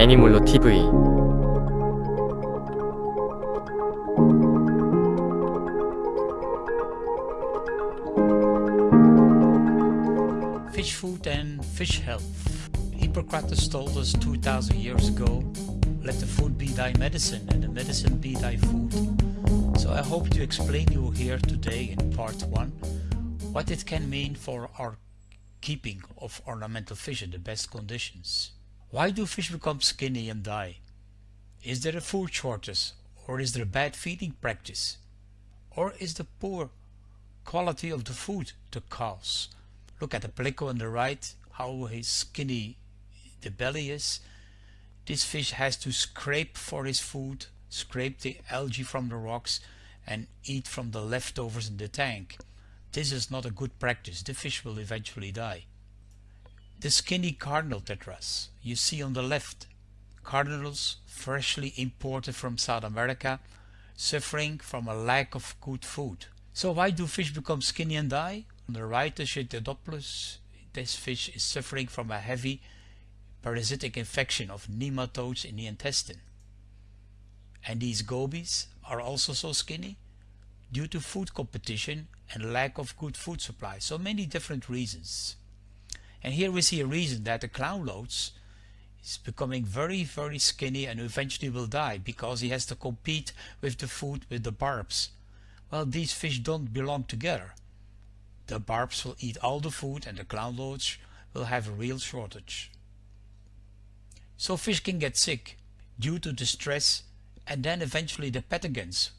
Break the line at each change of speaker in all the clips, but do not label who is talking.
애니몰로 TV
Fish food and fish health. Hippocrates told us 2000 years ago, let the food be thy medicine and the medicine be thy food. So I hope to explain you here today in part 1 what it can mean for our keeping of ornamental fish in the best conditions. Why do fish become skinny and die? Is there a food shortage or is there a bad feeding practice? Or is the poor quality of the food the cause? Look at the pleco on the right, how skinny the belly is. This fish has to scrape for his food, scrape the algae from the rocks and eat from the leftovers in the tank. This is not a good practice, the fish will eventually die. The skinny cardinal tetras you see on the left, cardinals freshly imported from South America, suffering from a lack of good food. So why do fish become skinny and die? On the right the Chaetodoplus, this fish is suffering from a heavy parasitic infection of nematodes in the intestine. And these gobies are also so skinny due to food competition and lack of good food supply. So many different reasons. And here we see a reason that the clown loaches is becoming very very skinny and eventually will die because he has to compete with the food with the barbs. Well these fish don't belong together. The barbs will eat all the food and the clown loaches will have a real shortage. So fish can get sick due to the stress and then eventually the pathogens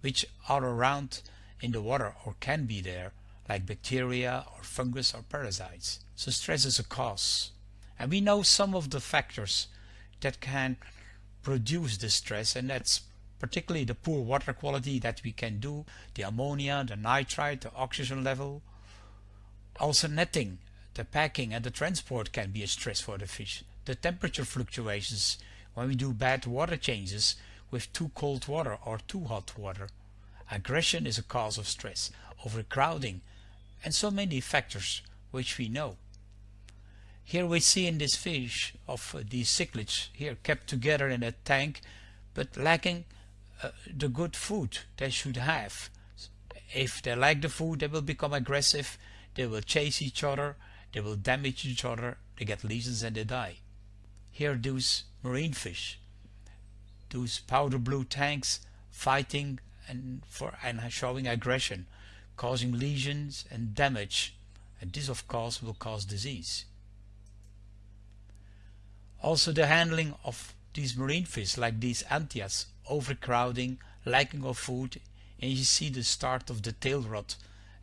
which are around in the water or can be there like bacteria or fungus or parasites. So stress is a cause. And we know some of the factors that can produce this stress and that's particularly the poor water quality that we can do, the ammonia, the nitrite, the oxygen level, also netting, the packing and the transport can be a stress for the fish. The temperature fluctuations when we do bad water changes with too cold water or too hot water. Aggression is a cause of stress, overcrowding, and so many factors which we know. Here we see in this fish of uh, these cichlids here kept together in a tank but lacking uh, the good food they should have. If they lack the food they will become aggressive they will chase each other, they will damage each other, they get lesions and they die. Here those marine fish, those powder blue tangs fighting and for and showing aggression, causing lesions and damage, and this of course will cause disease. Also the handling of these marine fish like these anthias, overcrowding, lacking of food, and you see the start of the tail rot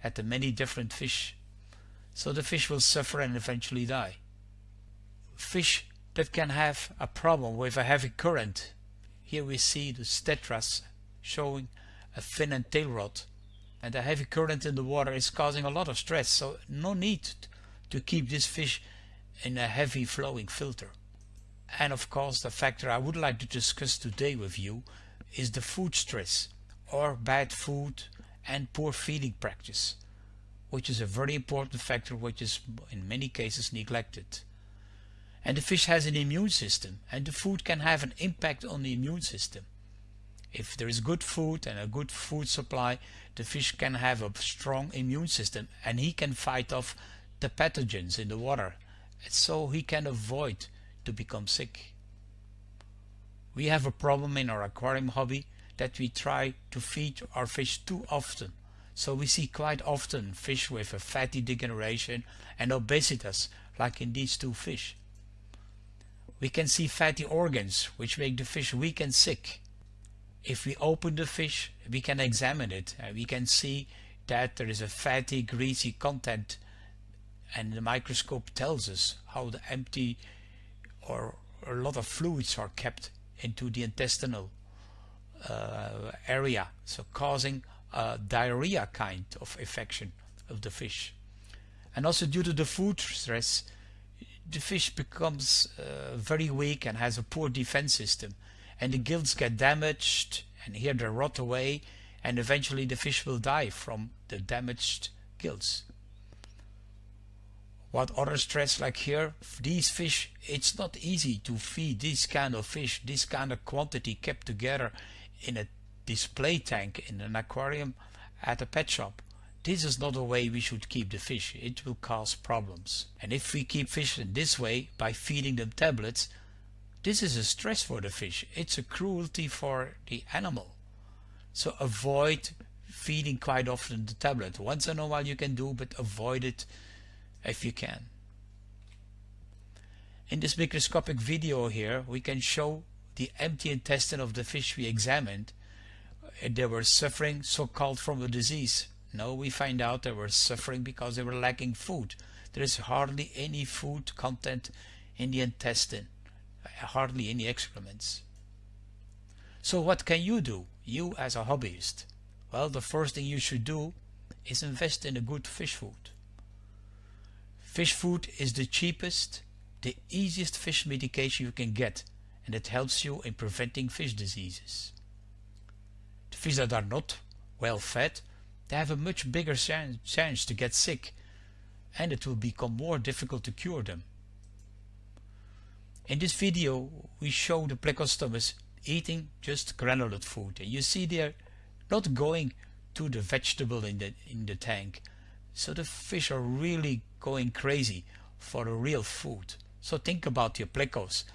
at the many different fish so the fish will suffer and eventually die. Fish that can have a problem with a heavy current. Here we see the tetras showing a fin and tail rot and the heavy current in the water is causing a lot of stress so no need to keep this fish in a heavy flowing filter. And of course the factor I would like to discuss today with you is the food stress or bad food and poor feeding practice which is a very important factor which is in many cases neglected. And the fish has an immune system and the food can have an impact on the immune system. If there is good food and a good food supply, the fish can have a strong immune system and he can fight off the pathogens in the water so he can avoid to become sick. We have a problem in our aquarium hobby that we try to feed our fish too often so we see quite often fish with a fatty degeneration and obesitas like in these two fish. We can see fatty organs which make the fish weak and sick. If we open the fish we can examine it and we can see that there is a fatty greasy content and the microscope tells us how the empty or a lot of fluids are kept into the intestinal uh, area so causing a diarrhea kind of infection of the fish. And also due to the food stress, the fish becomes uh, very weak and has a poor defense system. And the gills get damaged and here they rot away and eventually the fish will die from the damaged gills. what other stress like here these fish it's not easy to feed this kind of fish this kind of quantity kept together in a display tank in an aquarium at a pet shop. This is not a way we should keep the fish. It will cause problems. And if we keep fish in this way by feeding them tablets this is a stress for the fish it's a cruelty for the animal so avoid feeding quite often the tablet once in a while you can do but avoid it if you can. In this microscopic video here we can show the empty intestine of the fish we examined. Uh, they were suffering so-called from a disease. No, we find out they were suffering because they were lacking food. There is hardly any food content in the intestine, hardly any excrements. So what can you do, you as a hobbyist? Well, the first thing you should do is invest in a good fish food. Fish food is the cheapest, the easiest fish medication you can get and it helps you in preventing fish diseases. The fish that are not well fed, they have a much bigger chance to get sick and it will become more difficult to cure them. In this video we show the plecostomus eating just granulate food and you see they're not going to the vegetable in the in the tank so the fish are really going crazy for the real food. So think about your plecos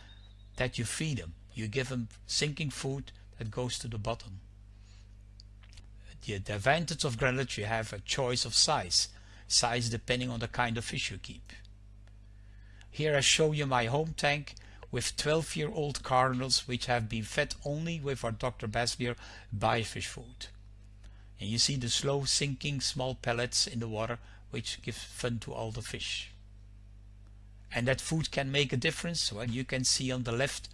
that you feed them. You give them sinking food that goes to the bottom. The, the advantage of granulates you have a choice of size. Size depending on the kind of fish you keep. Here I show you my home tank with 12 year old cardinals which have been fed only with our Dr. Bassleer biofish food. And you see the slow sinking small pellets in the water which gives fun to all the fish. And that food can make a difference. Well, you can see on the left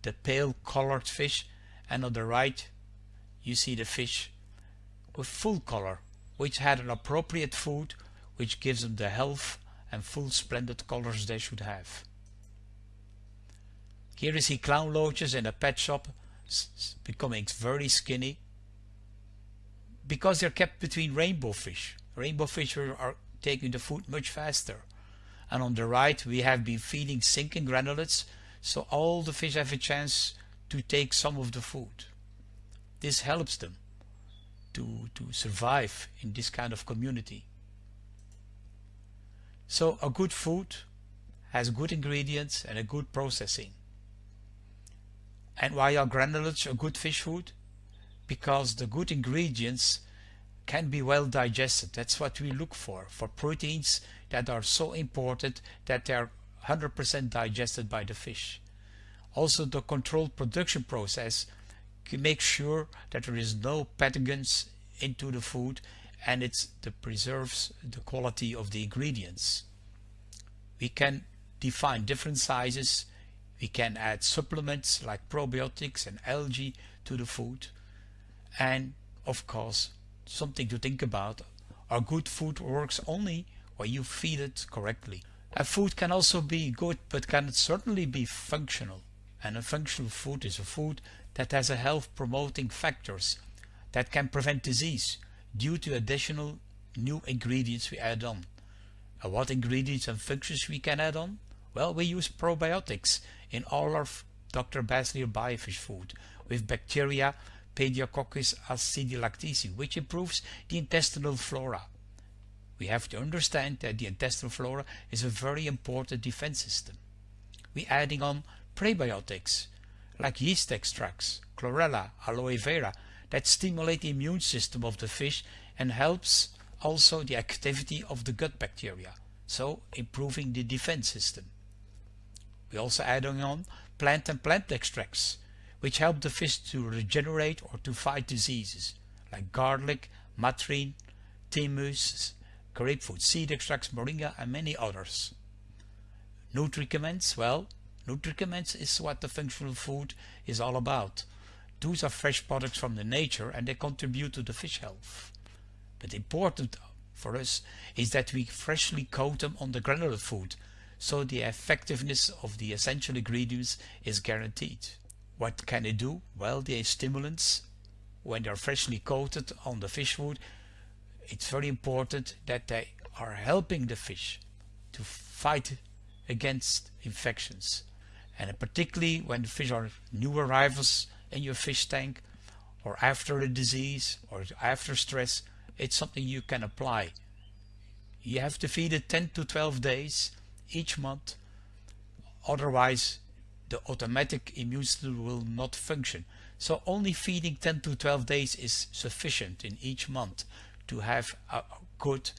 the pale colored fish and on the right you see the fish with full color which had an appropriate food which gives them the health and full splendid colors they should have. Here you see clown loaches in a pet shop becoming very skinny because they're kept between rainbow fish rainbow fish are taking the food much faster. And on the right we have been feeding sinking granulates so all the fish have a chance to take some of the food. This helps them to, to survive in this kind of community. So a good food has good ingredients and a good processing. And why are granulates a good fish food? Because the good ingredients can be well digested. That's what we look for, for proteins that are so important that they are 100% digested by the fish. Also the controlled production process can make sure that there is no pathogens into the food and it preserves the quality of the ingredients. We can define different sizes. We can add supplements like probiotics and algae to the food. And of course, something to think about. Our good food works only when you feed it correctly. A food can also be good but can certainly be functional. And a functional food is a food that has a health promoting factors that can prevent disease due to additional new ingredients we add on. And what ingredients and functions we can add on? Well, we use probiotics in all our Dr. Bassleer biofish food with bacteria Pediococcus acidilactici, which improves the intestinal flora. We have to understand that the intestinal flora is a very important defense system. We adding on prebiotics like yeast extracts, chlorella, aloe vera that stimulate the immune system of the fish and helps also the activity of the gut bacteria, so improving the defense system. We also adding on plant and plant extracts which help the fish to regenerate or to fight diseases like garlic, matrine, thymus, grapefruit seed extracts, moringa and many others. Nutricaments, well, nutricaments is what the functional food is all about. Those are fresh products from the nature and they contribute to the fish health. But important for us is that we freshly coat them on the granular food so the effectiveness of the essential ingredients is guaranteed. What can they do? Well, the stimulants, when they're freshly coated on the fish food, it's very important that they are helping the fish to fight against infections. And particularly when the fish are new arrivals in your fish tank or after a disease or after stress, it's something you can apply. You have to feed it 10 to 12 days each month, otherwise the automatic immune system will not function. So only feeding 10 to 12 days is sufficient in each month to have a good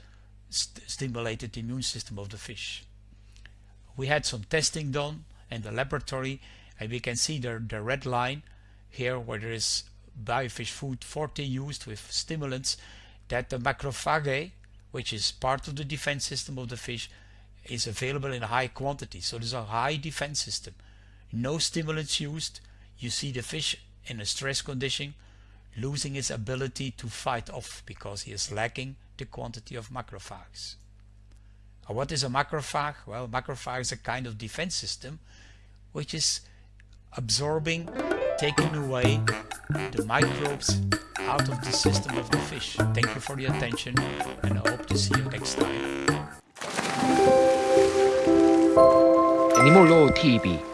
st stimulated immune system of the fish. We had some testing done in the laboratory and we can see the, the red line here where there is biofish food forte used with stimulants that the macrophage which is part of the defense system of the fish is available in high quantity so there's a high defense system no stimulants used you see the fish in a stress condition losing its ability to fight off because he is lacking the quantity of macrophages. what is a macrophage? Well, macrophage is a kind of defense system which is absorbing, taking away the microbes out of the system of the fish. Thank you for the attention and I hope to see you next time.
Animal TV